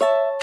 you